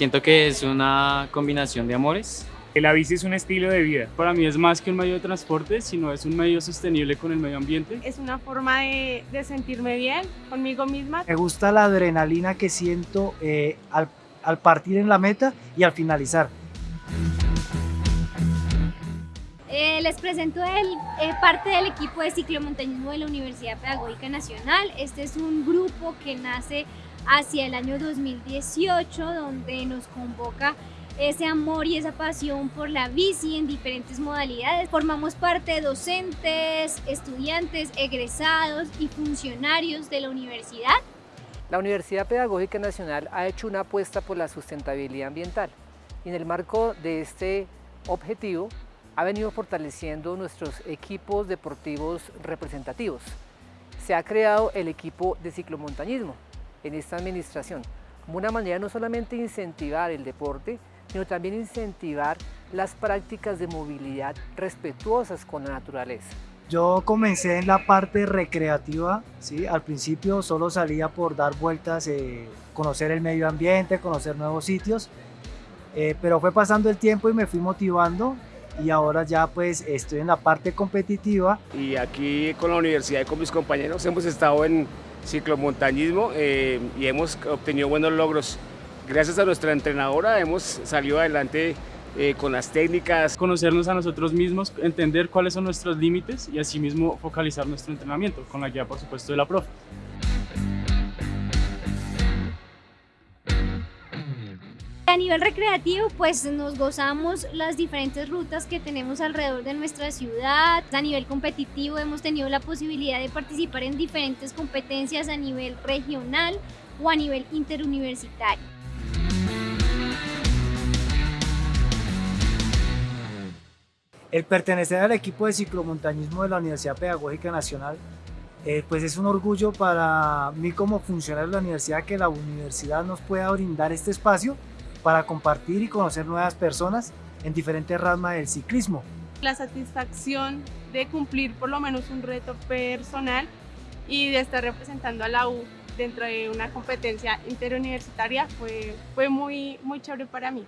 Siento que es una combinación de amores. La bici es un estilo de vida. Para mí es más que un medio de transporte, sino es un medio sostenible con el medio ambiente. Es una forma de, de sentirme bien conmigo misma. Me gusta la adrenalina que siento eh, al, al partir en la meta y al finalizar. Eh, les presento el, eh, parte del equipo de ciclomontañismo de la Universidad Pedagógica Nacional. Este es un grupo que nace hacia el año 2018, donde nos convoca ese amor y esa pasión por la bici en diferentes modalidades. Formamos parte de docentes, estudiantes, egresados y funcionarios de la universidad. La Universidad Pedagógica Nacional ha hecho una apuesta por la sustentabilidad ambiental y en el marco de este objetivo ha venido fortaleciendo nuestros equipos deportivos representativos. Se ha creado el equipo de ciclomontañismo en esta administración, como una manera no solamente de incentivar el deporte, sino también incentivar las prácticas de movilidad respetuosas con la naturaleza. Yo comencé en la parte recreativa, ¿sí? al principio solo salía por dar vueltas, eh, conocer el medio ambiente, conocer nuevos sitios, eh, pero fue pasando el tiempo y me fui motivando y ahora ya pues estoy en la parte competitiva. Y aquí con la universidad y con mis compañeros hemos estado en ciclomontañismo eh, y hemos obtenido buenos logros. Gracias a nuestra entrenadora hemos salido adelante eh, con las técnicas. Conocernos a nosotros mismos, entender cuáles son nuestros límites y asimismo focalizar nuestro entrenamiento, con la guía por supuesto de la profe. A nivel recreativo, pues nos gozamos las diferentes rutas que tenemos alrededor de nuestra ciudad. A nivel competitivo hemos tenido la posibilidad de participar en diferentes competencias a nivel regional o a nivel interuniversitario. El pertenecer al equipo de ciclomontañismo de la Universidad Pedagógica Nacional eh, pues es un orgullo para mí como funcionario de la universidad que la universidad nos pueda brindar este espacio para compartir y conocer nuevas personas en diferentes ramas del ciclismo. La satisfacción de cumplir por lo menos un reto personal y de estar representando a la U dentro de una competencia interuniversitaria fue, fue muy, muy chévere para mí.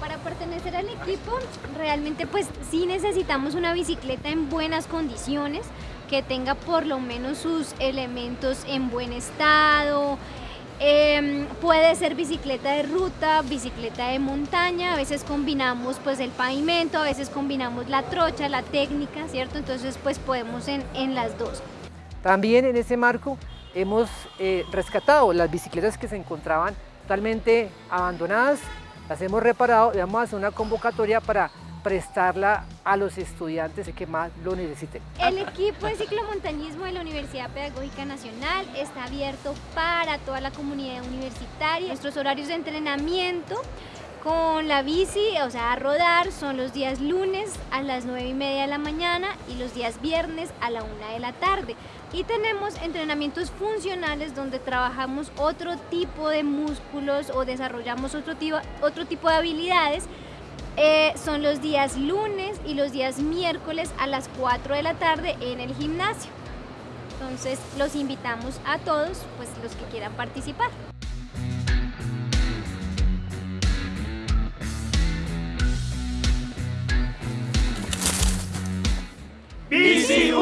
Para pertenecer al equipo, realmente pues sí necesitamos una bicicleta en buenas condiciones, que tenga por lo menos sus elementos en buen estado, eh, puede ser bicicleta de ruta, bicicleta de montaña, a veces combinamos pues el pavimento, a veces combinamos la trocha, la técnica, ¿cierto? Entonces pues podemos en, en las dos. También en ese marco hemos eh, rescatado las bicicletas que se encontraban totalmente abandonadas, las hemos reparado y vamos a hacer una convocatoria para prestarla a los estudiantes que más lo necesiten. El equipo de ciclomontañismo de la Universidad Pedagógica Nacional está abierto para toda la comunidad universitaria. Nuestros horarios de entrenamiento con la bici, o sea, a rodar, son los días lunes a las 9 y media de la mañana y los días viernes a la 1 de la tarde. Y tenemos entrenamientos funcionales donde trabajamos otro tipo de músculos o desarrollamos otro tipo, otro tipo de habilidades eh, son los días lunes y los días miércoles a las 4 de la tarde en el gimnasio. Entonces los invitamos a todos, pues los que quieran participar. ¡Bici